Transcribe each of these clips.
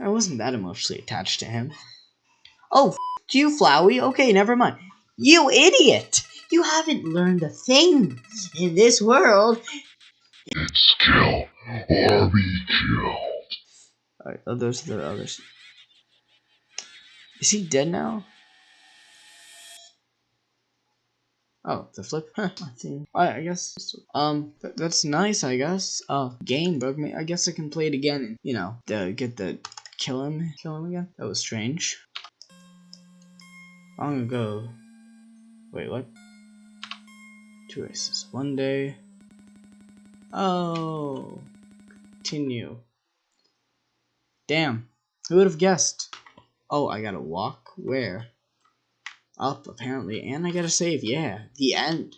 I wasn't that emotionally attached to him. Oh, f you, Flowey. Okay, never mind. You idiot! You haven't learned a thing in this world. It's kill or be killed. Alright, oh, those are the others. Is he dead now? Oh, the flip? I think. I, I guess. Um, th that's nice, I guess. Uh, game broke me. I guess I can play it again and, you know, the, get the kill him, kill him again. That was strange. Long ago. Wait, what? Two races. One day. Oh. Continue. Damn. Who would have guessed? Oh, I gotta walk? Where? Up, apparently. And I gotta save. Yeah. The end.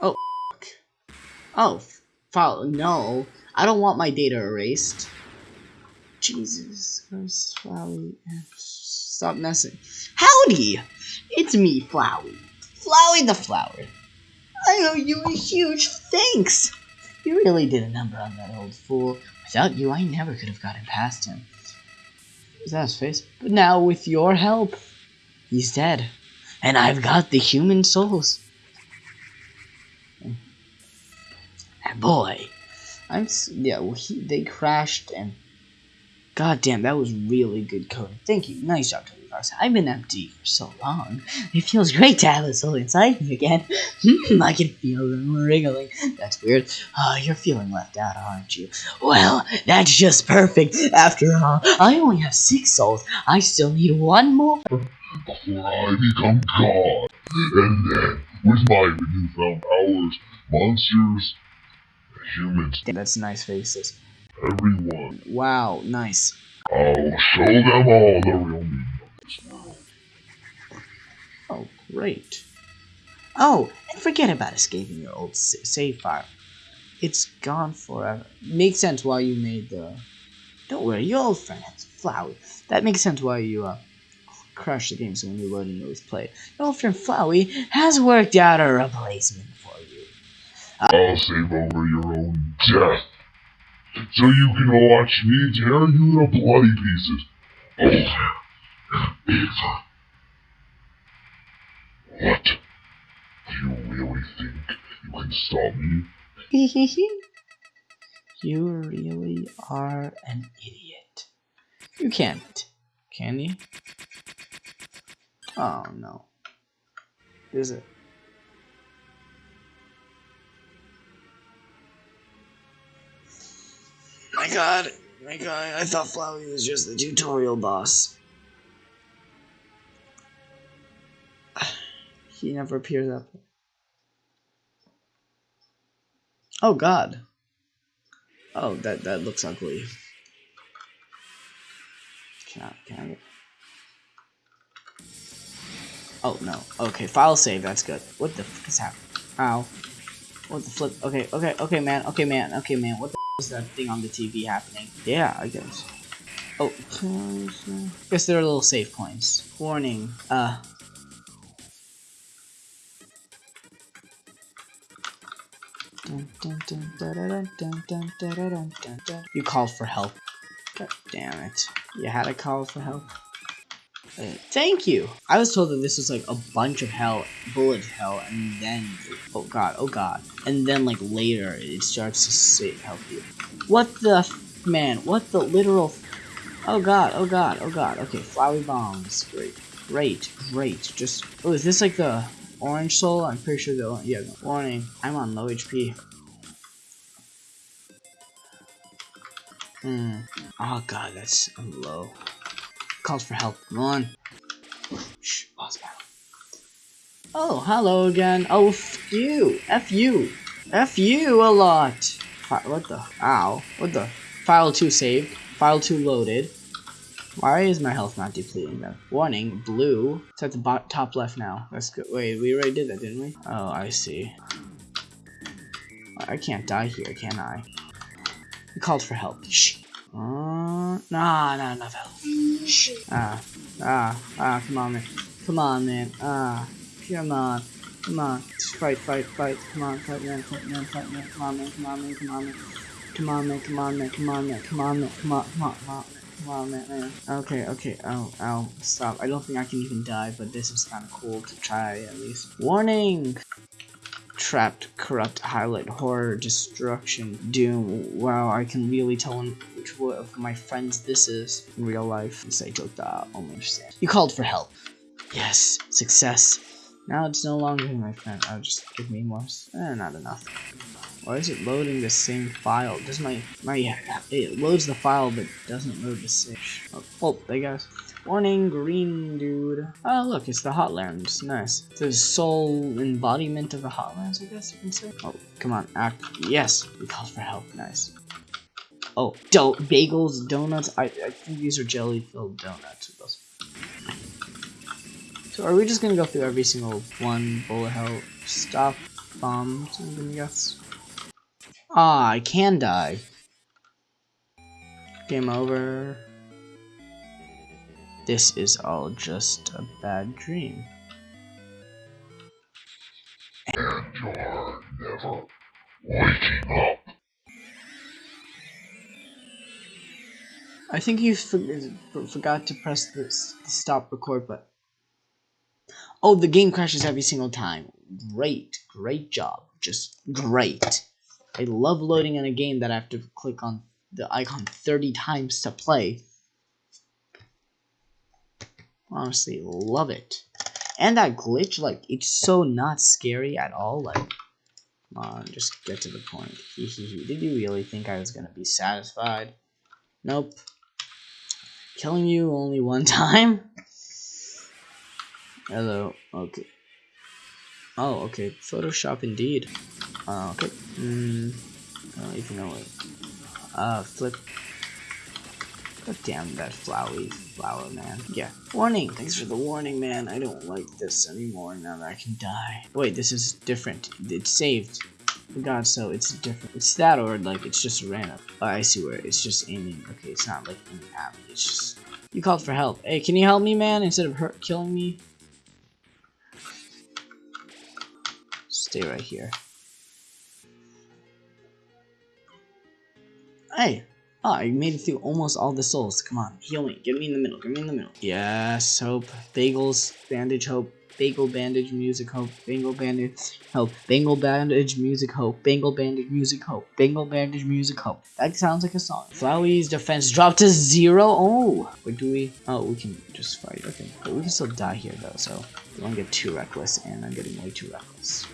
Oh. Oh, follow. No. I don't want my data erased. Jesus Christ, Flowey. Stop messing. Howdy! It's me, Flowey. Flowey the Flower. I owe you a huge thanks. You really did a number on that old fool. Without you, I never could have gotten past him. Is that his face? But now, with your help, he's dead. And I've got the human souls. And boy, I'm yeah. Well, he, they crashed and God damn, that was really good coding. Thank you. Nice job, Toby Fox. I've been empty for so long. It feels great to have a soul inside me again. Hmm, I can feel them wriggling. That's weird. Oh, you're feeling left out, aren't you? Well, that's just perfect. After all, I only have six souls. I still need one more. Before I become God. And then, with my newfound powers, monsters, humans, That's nice faces. Everyone, Wow, nice. I'll show them all the real meaning of. Oh, great. Oh, and forget about escaping your old sa- save file. It's gone forever. Makes sense why you made the. Don't worry, your old friend has Flowey. That makes sense why you uh crashed the game so when you load and you always play. it. Your old friend Flowey has worked out a replacement for you. I'll save over your own death. So you can watch me tear you to bloody pieces. Oh, and over. What? Do you really think you can stop me? you really are an idiot. You can't, can you? Oh no. Is it? My god, my god, I thought Flowey was just the tutorial boss. He never appears up. Oh god. Oh, that that looks ugly. Can I, can I get... Oh, no. Okay, file save, that's good. What the fuck is happening? Ow. What the flip? Okay, okay, okay, man. Okay, man. Okay, man. What the was that thing on the TV happening? Yeah, I guess. Oh, guess there are little save points. Warning, uh... You called for help. God damn it. You had to call for help. Thank you. I was told that this was like a bunch of hell, bullet hell, and then oh god, oh god, and then like later it starts to say help you. What the man? What the literal? Oh god, oh god, oh god. Okay, flowery bombs. Great, great, great. Just oh, is this like the orange soul? I'm pretty sure the yeah. no. Warning, I'm on low HP. Hmm. Oh god, that's low. Calls for help. Come on. Shh, boss battle. Oh, hello again. Oh, f you. F you. F you a lot. What the? Ow. What the? File 2 saved. File 2 loaded. Why is my health not depleting then? Warning, blue. It's at the top left now. That's good. Wait, we already did that, didn't we? Oh, I see. I can't die here, can I? He called for help. Shh. Uh, nah, not enough help. Ah, ah, ah, come on, man. Come on, man. Ah, come on. Come on. Just fight, fight, fight. Come on, fight, man, fight, man, fight, man. Come on, man, come on, man, come on, man. Come on, man. Come on, man. Come on, man. Come on, man. Come on, come come on. Come on, man, man. Okay, okay. Oh, ow. Stop. I don't think I can even die, but this is kind of cool to try at least. Warning! Trapped, corrupt, highlight, horror, destruction, doom. Wow, I can really tell which one of my friends this is in real life. Say joke that almost You called for help. Yes, success. Now it's no longer my friend. Oh, just give me more. Eh, not enough. Why is it loading the same file? Does my my it loads the file but doesn't load the same? Oh, oh there goes. Warning, green dude. Oh look, it's the Hotlands. Nice. The soul embodiment of the Hotlands, I guess you can say. Oh, come on, act. Yes, we called for help. Nice. Oh, do bagels, donuts. I, I think these are jelly-filled donuts. So are we just gonna go through every single one bullet hell stop bombs? Gonna guess. Ah, I can die. Game over. This is all just a bad dream. And you're never waking up. I think you for forgot to press the, the stop record button. Oh, the game crashes every single time. Great, great job. Just great. I love loading in a game that I have to click on the icon 30 times to play. Honestly, love it. And that glitch, like, it's so not scary at all. Like, come on, just get to the point. Did you really think I was gonna be satisfied? Nope. Killing you only one time? Hello, okay. Oh, okay, Photoshop indeed. Uh, okay. Hmm. I don't even know it. Uh, flip. God damn that flowery flower, man. Yeah. Warning! Thanks for the warning, man. I don't like this anymore now that I can die. Wait, this is different. It's saved. For God, so it's different. It's that or like it's just random. Oh, I see where it's just aiming. Okay, it's not like aiming at me. It's just. You called for help. Hey, can you help me, man? Instead of hurt killing me. Stay right here. Hey! Oh, I made it through almost all the souls. Come on, heal me. Get me in the middle. Get me in the middle. Yes, hope. Bagels, bandage, hope. Bagel bandage, music, hope. Bangle bandage, hope. Bangle bandage, music, hope. Bangle bandage, music, hope. Bangle bandage, music, hope. That sounds like a song. Flowey's defense dropped to zero. Oh, but do we? Oh, we can just fight. Okay, but we can still die here though. So don't get too reckless, and I'm getting way too reckless.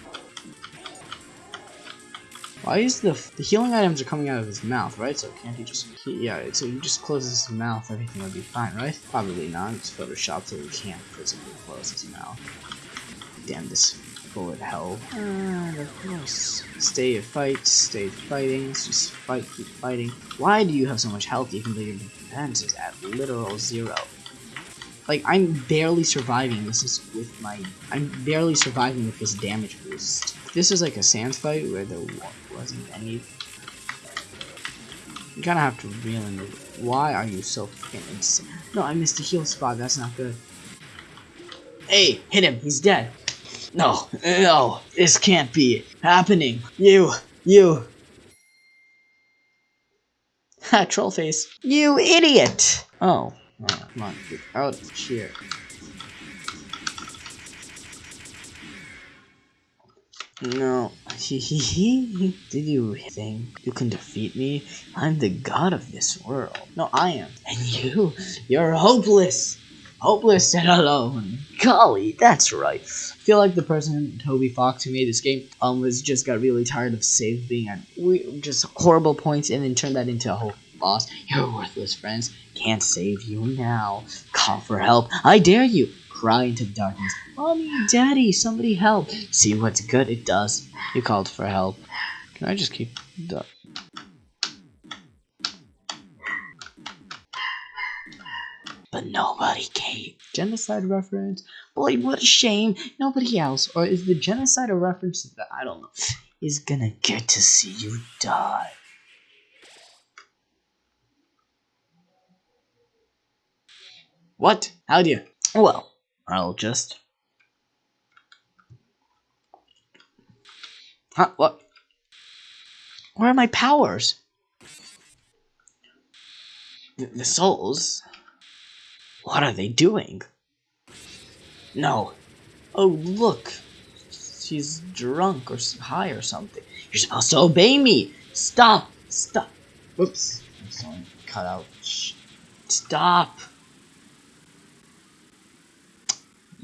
Why is the the healing items are coming out of his mouth, right? So can't he just he, yeah? So he just closes his mouth, everything would be fine, right? Probably not. It's photoshopped so he can't physically close his mouth. Damn this bullet hell. And of course, stay fight, stay fighting. Just fight, keep fighting. Why do you have so much health even though your defense is at literal zero? Like I'm barely surviving. This is with my I'm barely surviving with this damage boost. This is like a Sans fight where there wasn't any. You kind of have to reel in. Why are you so fucking insane? No, I missed a heal spot. That's not good. Hey, hit him. He's dead. No, no, this can't be happening. You, you. Ha, troll face. You idiot. Oh. Oh, come on, get out of here. No. Did you think you can defeat me? I'm the god of this world. No, I am. And you? You're hopeless! Hopeless and alone. Golly, that's right. I feel like the person, Toby Fox, who made this game, um, was just got really tired of save being at we, just horrible points and then turned that into a whole boss. Your worthless friends can't save you now. Call for help. I dare you. Cry into the darkness. Mommy, Daddy, somebody help. See what's good it does. You called for help. Can I just keep the... But nobody came. Genocide reference? Boy, what a shame. Nobody else. Or is the genocide a reference to that? I don't know. Is gonna get to see you die. What? How do you? Well, I'll just... Huh? What? Where are my powers? The, the souls? What are they doing? No. Oh, look. She's drunk or high or something. You're supposed to obey me. Stop. Stop. Whoops. Cut out. Stop.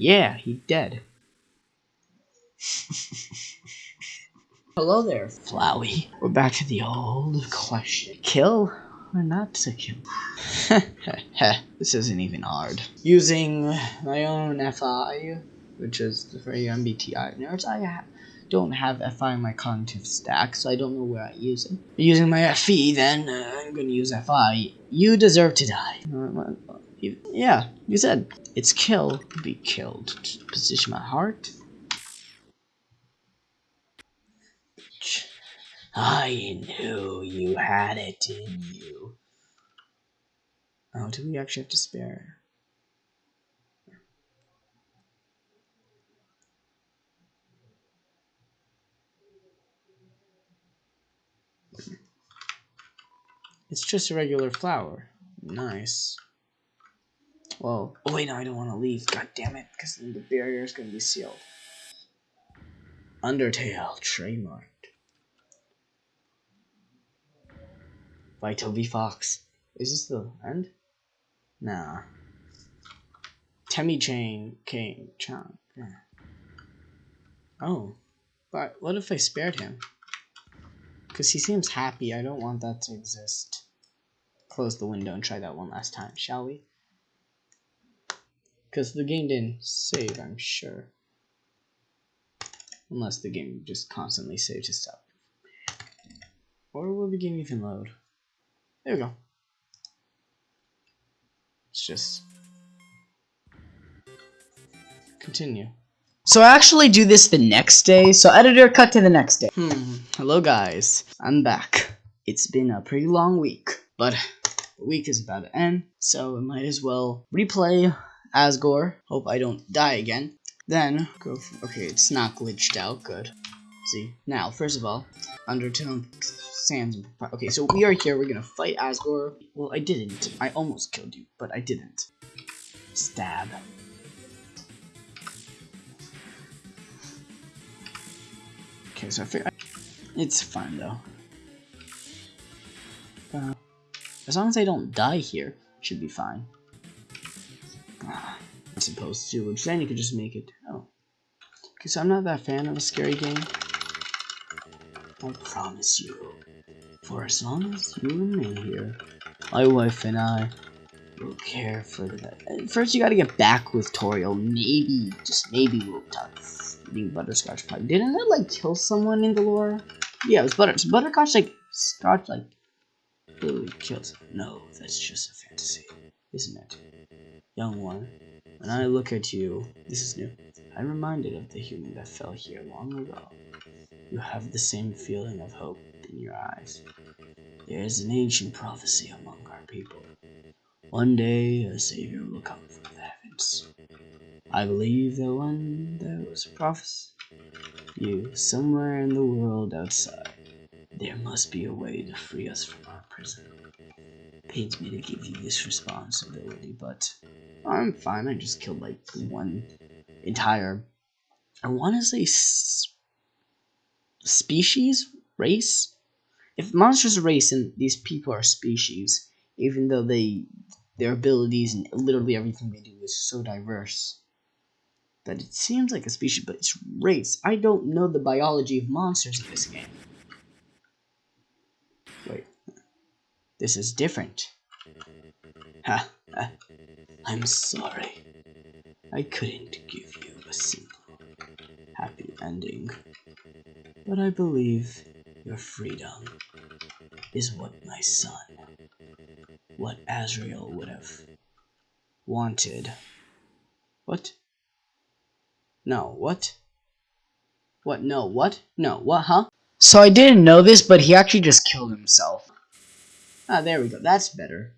Yeah, he dead. Hello there, Flowey. We're back to the old question. Kill or not to kill? this isn't even hard. Using my own FI, which is for MBTI nerds, I don't have FI in my cognitive stack, so I don't know where I use it. Using my FE, then uh, I'm gonna use FI. You deserve to die. Yeah, you said it's kill, be killed. Position my heart. I knew you had it in you. Oh, do we actually have to spare? It's just a regular flower. Nice. Well, oh wait, no, I don't want to leave. God damn it, because then the barrier is going to be sealed. Undertale, trademarked. By Toby Fox. Is this the end? Nah. Temmie Chain King Chan. Yeah. Oh. But what if I spared him? Because he seems happy. I don't want that to exist. Close the window and try that one last time, shall we? Because the game didn't save, I'm sure. Unless the game just constantly saves itself. Or will the game even load? There we go. Let's just continue. So I actually do this the next day, so editor cut to the next day. Hmm, hello guys, I'm back. It's been a pretty long week, but the week is about to end, so I might as well replay Asgore. Hope I don't die again. Then, go for, okay, it's not glitched out, good. See, now, first of all, Undertale Sands. Okay, so we are here. We're gonna fight Asgore. Well, I didn't. I almost killed you, but I didn't. Stab. Okay, so I figure it's fine though. Uh, as long as I don't die here, should be fine. Ah, I'm supposed to, which then you could just make it. Oh. Because I'm not that fan of a scary game. I promise you. For as long as you remain here, my wife and I will care for that. First, you gotta get back with Toriel. Maybe, just maybe we'll talk eating butterscotch pie. Didn't that, like, kill someone in the lore? Yeah, it was butter. So butterscotch, like, scotch, like, literally kills. No, that's just a fantasy, isn't it? Young one, when I look at you, this is new. I'm reminded of the human that fell here long ago. You have the same feeling of hope in your eyes. There is an ancient prophecy among our people. One day a savior will come from the heavens. I believe that one there was a prophecy. You, somewhere in the world outside, there must be a way to free us from our prison. Pains me to give you this responsibility, but I'm fine. I just killed like one entire. I want to say species race. If monsters are race and these people are species, even though they their abilities and literally everything they do is so diverse that it seems like a species, but it's race. I don't know the biology of monsters in this game. Wait, this is different. Ha, ha. Uh, I'm sorry. I couldn't give you a simple, happy ending. But I believe your freedom is what my son, what Asriel would have wanted. What? No, what? What, no, what? No, what, huh? So I didn't know this, but he actually just killed himself. Ah, there we go. That's better.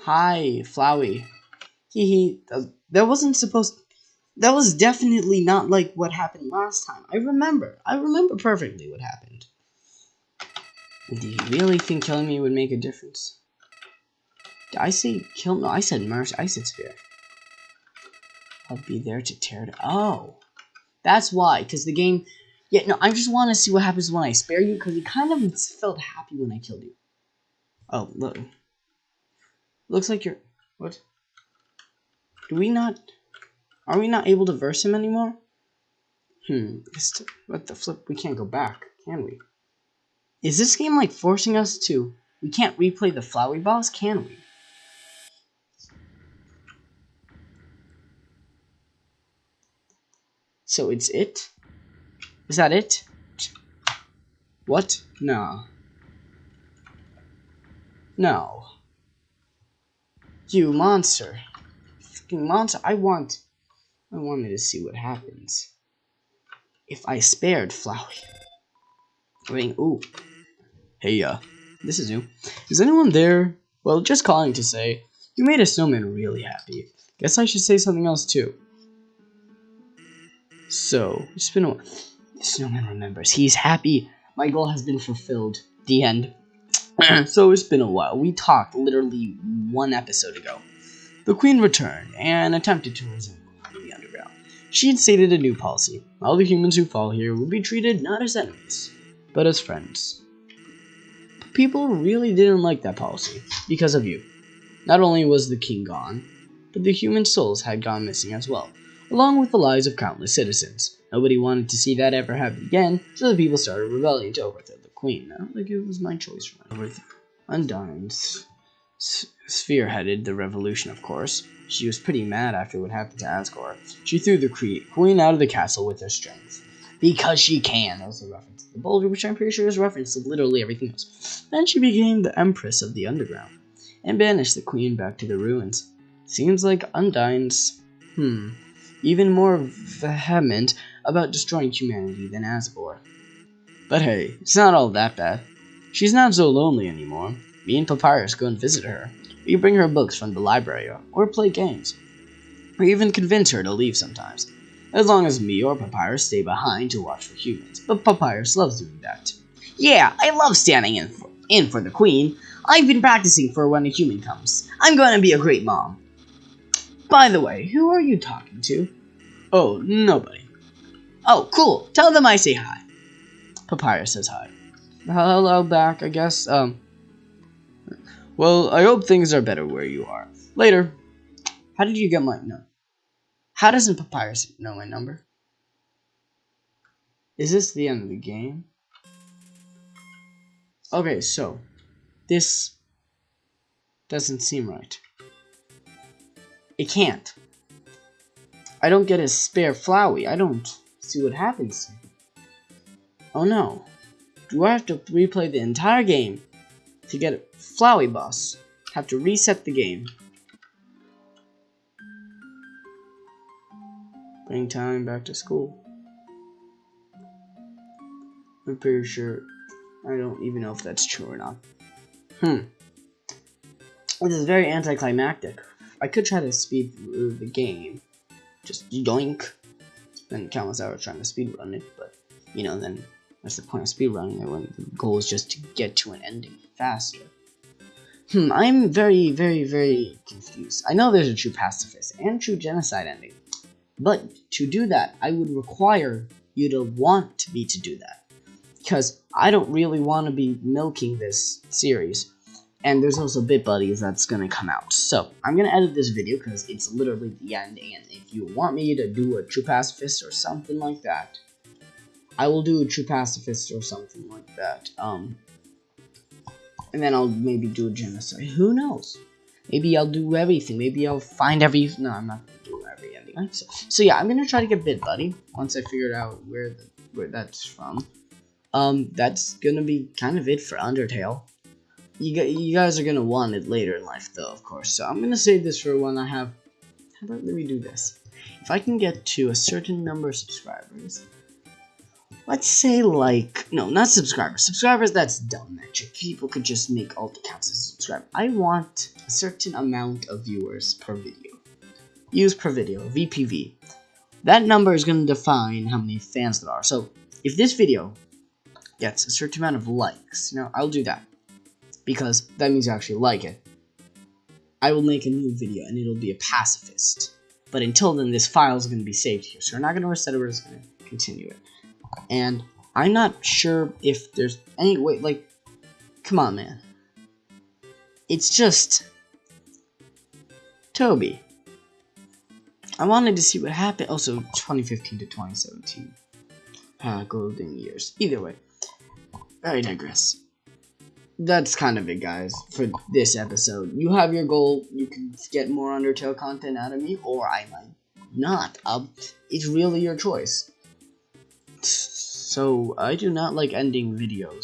Hi, Flowey. He, he, uh, that wasn't supposed, that was definitely not like what happened last time. I remember. I remember perfectly what happened. Do you really think killing me would make a difference? Did I say kill? No, I said mercy. I said sphere. I'll be there to tear it. Oh, that's why. Because the game. Yeah, no, I just want to see what happens when I spare you. Because you kind of felt happy when I killed you. Oh, look. Looks like you're. What? Do we not. Are we not able to verse him anymore? Hmm. What the flip? We can't go back, can we? Is this game like forcing us to... We can't replay the Flowey boss, can we? So it's it? Is that it? What? No. No. You monster. Fucking monster. I want... I wanted to see what happens. If I spared Flowey. I mean, ooh. Hey, uh, this is you. Is anyone there? Well, just calling to say, you made a snowman really happy. Guess I should say something else too. So, it's been a The snowman remembers. He's happy. My goal has been fulfilled. The end. so it's been a while. We talked literally one episode ago. The queen returned and attempted to resume the underground. She had stated a new policy. All the humans who fall here will be treated not as enemies, but as friends people really didn't like that policy because of you. Not only was the king gone, but the human souls had gone missing as well, along with the lives of countless citizens. Nobody wanted to see that ever happen again, so the people started rebelling to overthrow the queen. Now, like it was my choice for overthrow. Undyne's spearheaded the revolution, of course. She was pretty mad after what happened to Asgore. She threw the queen out of the castle with her strength. Because she can. That was a reference the boulder, which I'm pretty sure is reference to literally everything else. Then she became the Empress of the Underground, and banished the Queen back to the ruins. Seems like Undyne's, hmm, even more vehement about destroying humanity than Asgore. But hey, it's not all that bad. She's not so lonely anymore. Me and Papyrus go and visit her. We bring her books from the library, or play games. We even convince her to leave sometimes as long as me or Papyrus stay behind to watch for humans. But Papyrus loves doing that. Yeah, I love standing in for, in for the queen. I've been practicing for when a human comes. I'm going to be a great mom. By the way, who are you talking to? Oh, nobody. Oh, cool. Tell them I say hi. Papyrus says hi. Hello back, I guess. Um. Well, I hope things are better where you are. Later. How did you get my number? How doesn't Papyrus know my number? Is this the end of the game? Okay, so this doesn't seem right. It can't. I don't get a spare Flowey. I don't see what happens. Oh no. Do I have to replay the entire game to get a Flowey boss? Have to reset the game. Bring time back to school. I'm pretty sure. I don't even know if that's true or not. Hmm. This is very anticlimactic. I could try to speed through the game. Just yoink. Then countless hours trying to speed run it, but you know, then what's the point of speed running it when the goal is just to get to an ending faster? Hmm, I'm very, very, very confused. I know there's a true pacifist and true genocide ending, but to do that, I would require you to want me to do that. Because I don't really want to be milking this series. And there's also Bit Buddies that's to come out. So, I'm to edit this video because it's literally the end. And if you want me to do a True Pacifist or something like that, I will do a True Pacifist or something like that. Um, and then I'll maybe do a genocide. Who knows? Maybe I'll do everything. Maybe I'll find every. No, I'm not gonna do every ending. so, so yeah, I'm gonna try to get Bit Buddy once I figured out where the, where that's from. Um, that's gonna be kind of it for Undertale. You, you guys are gonna want it later in life, though, of course. So I'm gonna save this for when I have. How about let me do this? If I can get to a certain number of subscribers, let's say like no, not subscribers. Subscribers, that's dumb metric. People could just make alt accounts as subscribe. I want a certain amount of viewers per video views per video, VPV. That number is going to define how many fans there are. So if this video gets a certain amount of likes, you know, I'll do that. Because that means you actually like it. I will make a new video and it'll be a pacifist. But until then, this file is going to be saved here. So we're not going to reset it, we're just going to continue it. And I'm not sure if there's any way, like, come on, man. It's just Toby. I wanted to see what happened. Also, 2015 to 2017. Uh, golden years. Either way. I digress. That's kind of it, guys, for this episode. You have your goal. You can get more Undertale content out of me, or I might not. Um, it's really your choice. So, I do not like ending videos.